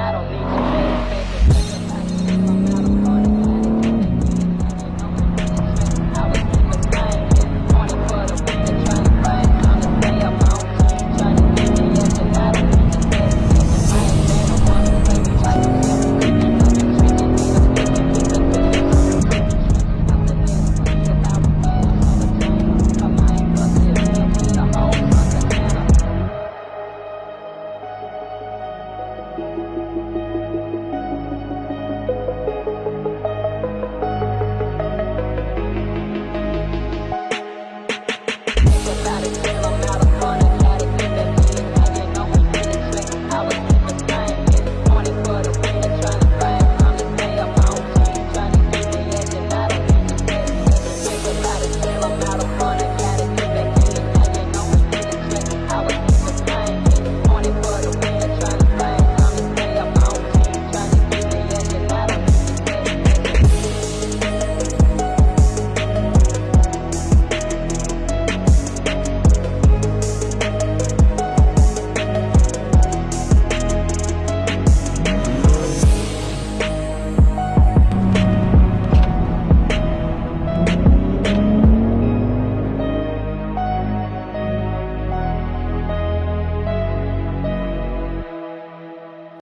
battle,